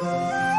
Música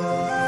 you.